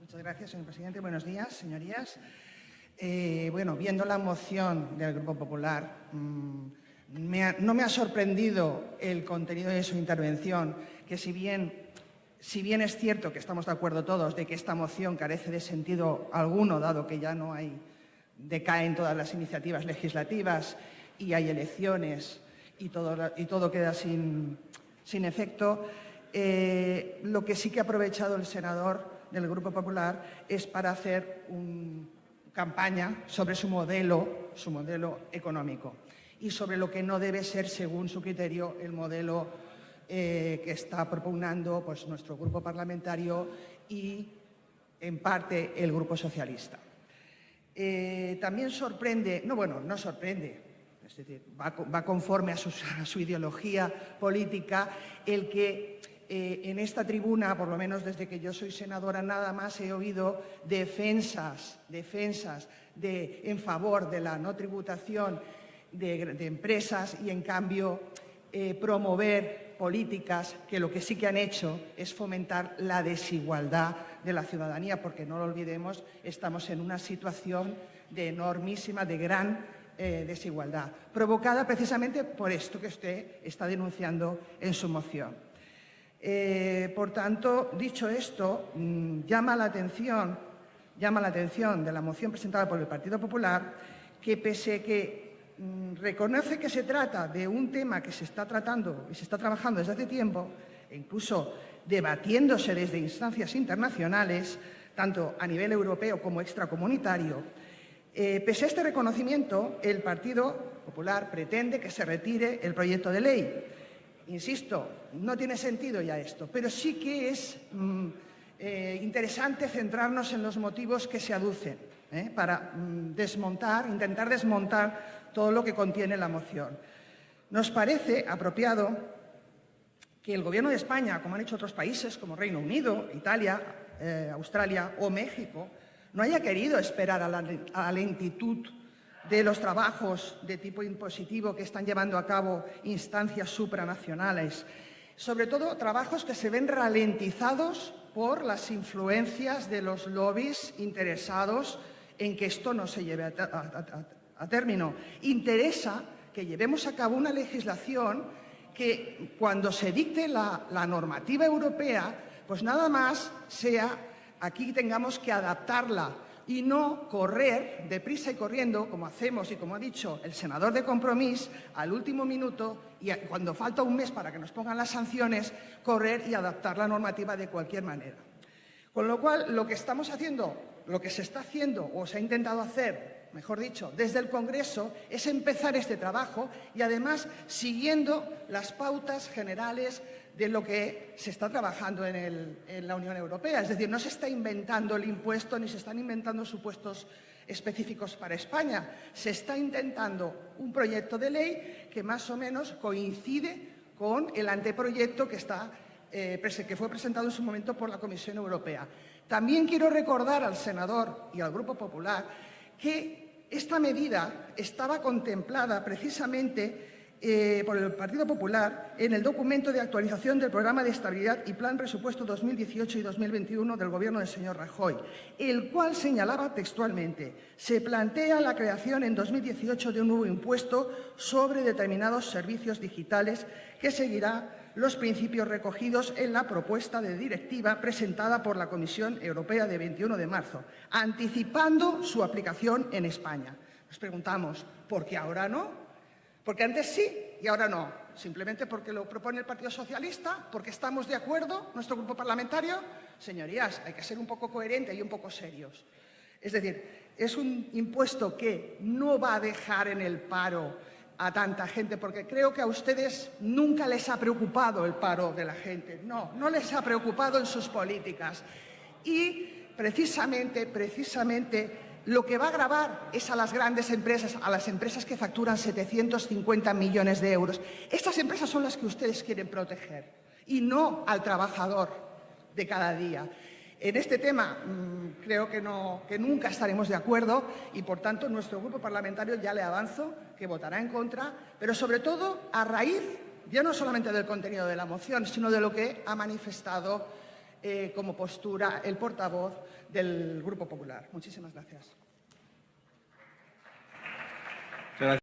Muchas gracias, señor presidente. Buenos días, señorías. Eh, bueno, viendo la moción del Grupo Popular, ha, no me ha sorprendido el contenido de su intervención, que si bien es cierto que estamos de acuerdo todos de que esta moción carece de sentido alguno, dado que ya no hay, decaen todas las iniciativas legislativas y hay elecciones y todo, y todo queda sin, sin efecto, eh, lo que sí que ha aprovechado el senador del Grupo Popular es para hacer una campaña sobre su modelo, su modelo económico y sobre lo que no debe ser, según su criterio, el modelo eh, que está propugnando pues, nuestro grupo parlamentario y, en parte, el Grupo Socialista. Eh, también sorprende, no, bueno, no sorprende, es decir, va, conforme a su, ideología política. El que eh, en esta tribuna, por lo menos desde que yo soy senadora, nada más he oído defensas, defensas de, en favor de la no tributación de, de empresas y, en cambio, eh, promover políticas que lo que sí que han hecho es fomentar la desigualdad de la ciudadanía, porque no lo olvidemos, estamos en una situación de enormísima, de gran eh, desigualdad, provocada precisamente por esto que usted está denunciando en su moción. Eh, por tanto, dicho esto, mmm, llama la atención, llama la atención de la moción presentada por el Partido Popular que pese que Mm, reconoce que se trata de un tema que se está tratando y se está trabajando desde hace tiempo, e incluso debatiéndose desde instancias internacionales, tanto a nivel europeo como extracomunitario, eh, pese a este reconocimiento, el Partido Popular pretende que se retire el proyecto de ley. Insisto, no tiene sentido ya esto, pero sí que es mm, eh, interesante centrarnos en los motivos que se aducen ¿eh? para mm, desmontar, intentar desmontar todo lo que contiene la moción. Nos parece apropiado que el Gobierno de España, como han hecho otros países como Reino Unido, Italia, Australia o México, no haya querido esperar a la, lentitud de los trabajos de tipo impositivo que están llevando a cabo instancias supranacionales, sobre todo trabajos que se ven ralentizados por las influencias de los lobbies interesados en que esto no se lleve a, término. Interesa que llevemos a cabo una legislación que cuando se dicte la normativa europea, pues nada más sea aquí tengamos que adaptarla y no correr deprisa y corriendo, como hacemos y como ha dicho el senador de Compromís, al último minuto y cuando falta un mes para que nos pongan las sanciones, correr y adaptar la normativa de cualquier manera. Con lo cual, lo que estamos haciendo, lo que se está haciendo o se ha intentado hacer mejor dicho, desde el Congreso, es empezar este trabajo y además siguiendo las pautas generales de lo que se está trabajando en, la Unión Europea. Es decir, no se está inventando el impuesto ni se están inventando supuestos específicos para España. Se está intentando un proyecto de ley que más o menos coincide con el anteproyecto que, eh, que fue presentado en su momento por la Comisión Europea. También quiero recordar al senador y al Grupo Popular que esta medida estaba contemplada precisamente eh, por el Partido Popular en el documento de actualización del Programa de Estabilidad y Plan Presupuesto 2018 y 2021 del Gobierno del señor Rajoy, el cual señalaba textualmente se plantea la creación en 2018 de un nuevo impuesto sobre determinados servicios digitales que seguirá los principios recogidos en la propuesta de directiva presentada por la Comisión Europea de 21 de marzo, anticipando su aplicación en España. Nos preguntamos, ¿por qué ahora no? Porque antes sí y ahora no. Simplemente porque lo propone el Partido Socialista, porque estamos de acuerdo, nuestro grupo parlamentario. Señorías, hay que ser un poco coherente y un poco serios. Es decir, es un impuesto que no va a dejar en el paro a tanta gente, porque creo que a ustedes nunca les ha preocupado el paro de la gente. No, no les ha preocupado en sus políticas. Y precisamente, precisamente, lo que va a grabar es a las grandes empresas, a las empresas que facturan 750 millones de euros. Estas empresas son las que ustedes quieren proteger y no al trabajador de cada día. En este tema mmm, creo que, no, que nunca estaremos de acuerdo y, por tanto, nuestro grupo parlamentario ya le avanzo que votará en contra, pero sobre todo a raíz ya no solamente del contenido de la moción, sino de lo que ha manifestado eh, como postura el portavoz del Grupo Popular. Muchísimas gracias.